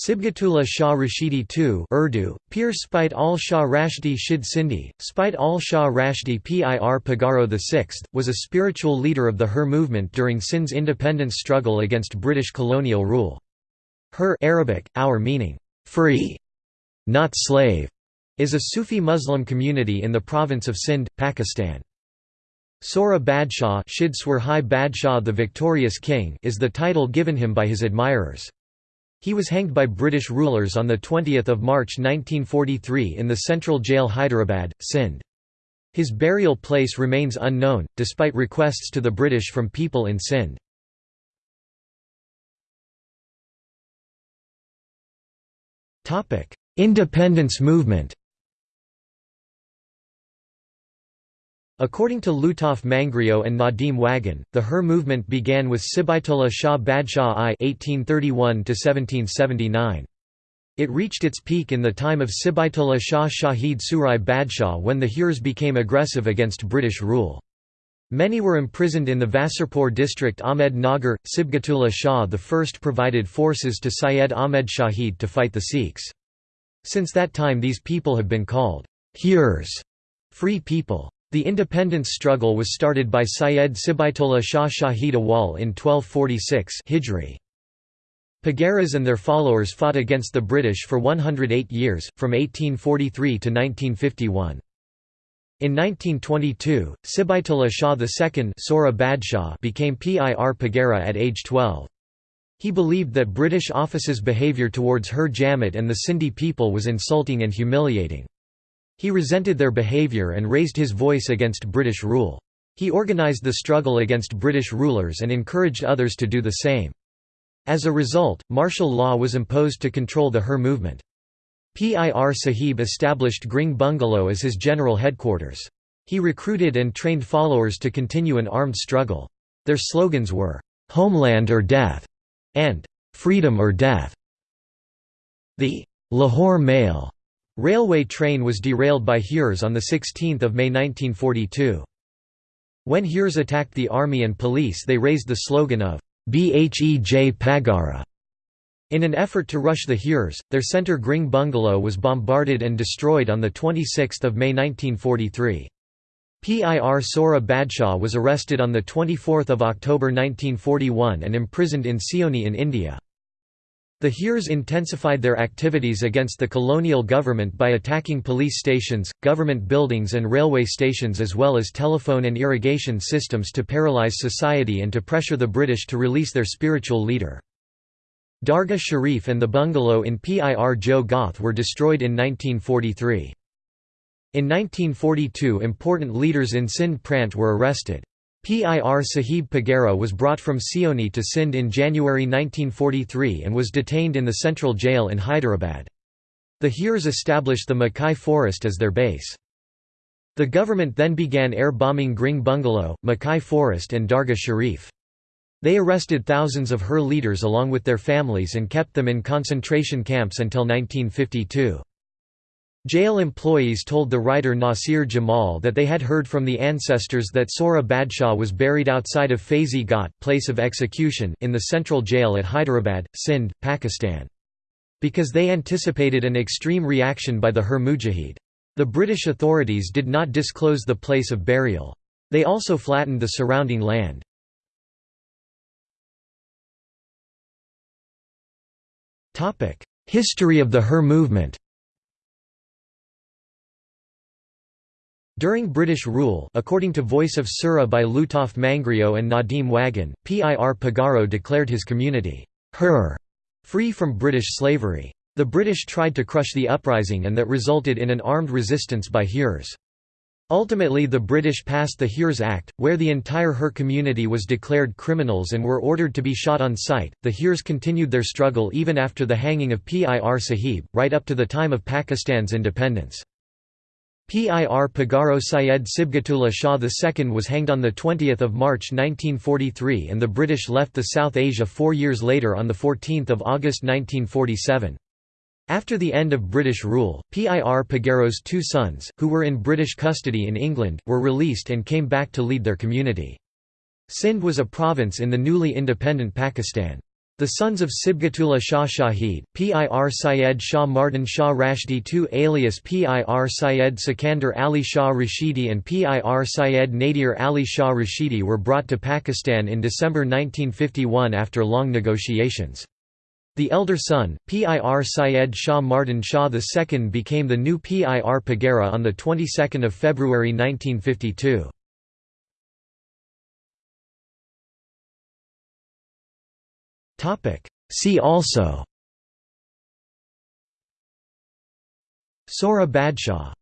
Sibghatullah Shah Rashidi II Urdu, Pir Spite al Shah Rashdi Shid Sindhi, Spite al Shah Rashdi Pir Pagaro VI, was a spiritual leader of the Hur movement during Sindh's independence struggle against British colonial rule. Hur Arabic, our meaning, free, not slave, is a Sufi Muslim community in the province of Sindh, Pakistan. Sora Badshah Badshah the Victorious King is the title given him by his admirers. He was hanged by British rulers on 20 March 1943 in the central jail Hyderabad, Sindh. His burial place remains unknown, despite requests to the British from people in Sindh. Independence movement According to Lutaf Mangrio and Nadim Wagan, the Hur movement began with Sibaitullah Shah Badshah I (1831–1779). It reached its peak in the time of Sibaitullah Shah Shahid Surai Badshah when the Hurs became aggressive against British rule. Many were imprisoned in the Vasarpur district Ahmed Nagar. Sibghatullah Shah I provided forces to Syed Ahmed Shahid to fight the Sikhs. Since that time these people have been called Hurs, free people. The independence struggle was started by Syed Sibaitullah Shah Shahid Awal in 1246 Hijri. Pagaras and their followers fought against the British for 108 years, from 1843 to 1951. In 1922, Sibaitullah Shah II Sohra Badshah became Pir Pagara at age 12. He believed that British officers' behaviour towards Hur Jamaat and the Sindhi people was insulting and humiliating. He resented their behaviour and raised his voice against British rule. He organised the struggle against British rulers and encouraged others to do the same. As a result, martial law was imposed to control the Hur movement. Pir Sahib established Gring Bungalow as his general headquarters. He recruited and trained followers to continue an armed struggle. Their slogans were, "'Homeland or Death' and "'Freedom or Death'". The Lahore Mail Railway train was derailed by Hurs on 16 May 1942. When Hurs attacked the army and police they raised the slogan of Bhej Pagara. In an effort to rush the Hurs, their centre Gring bungalow was bombarded and destroyed on 26 May 1943. Pir Sora Badshah was arrested on 24 October 1941 and imprisoned in Seoni in India. The Hurs intensified their activities against the colonial government by attacking police stations, government buildings and railway stations as well as telephone and irrigation systems to paralyze society and to pressure the British to release their spiritual leader. Dargah Sharif and the bungalow in Pir Jo Goth were destroyed in 1943. In 1942 important leaders in Sindh Prant were arrested. Pir Sahib Pagara was brought from Seoni to Sindh in January 1943 and was detained in the central jail in Hyderabad. The Hurs established the Makai forest as their base. The government then began air bombing Gring Bungalow, Makai Forest and Dargah Sharif. They arrested thousands of Hur leaders along with their families and kept them in concentration camps until 1952. Jail employees told the writer Nasir Jamal that they had heard from the ancestors that Sora Badshah was buried outside of Faizi Ghat place of execution in the central jail at Hyderabad, Sindh, Pakistan. Because they anticipated an extreme reaction by the Hur Mujahid. The British authorities did not disclose the place of burial. They also flattened the surrounding land. History of the Hur movement During British rule according to Voice of Sura by Lutaf Mangrio and Nadim Wagan, Pir Pagaro declared his community, Hur, free from British slavery. The British tried to crush the uprising and that resulted in an armed resistance by Hurs. Ultimately the British passed the Hurs Act, where the entire Hur community was declared criminals and were ordered to be shot on sight. The Hurs continued their struggle even after the hanging of Pir Sahib, right up to the time of Pakistan's independence. Pir Pagaro Syed Sibghatullah Shah II was hanged on 20 March 1943 and the British left the South Asia four years later on 14 August 1947. After the end of British rule, Pir Pagaro's two sons, who were in British custody in England, were released and came back to lead their community. Sindh was a province in the newly independent Pakistan. The sons of Sibghatullah Shah Shahid, Pir Syed Shah Mardan Shah Rashdi II alias Pir Syed Sikandar Ali Shah Rashidi and Pir Syed Nadir Ali Shah Rashidi were brought to Pakistan in December 1951 after long negotiations. The elder son, Pir Syed Shah Mardan Shah II became the new Pir Pagara on the 22nd of February 1952. See also. Sora Badshah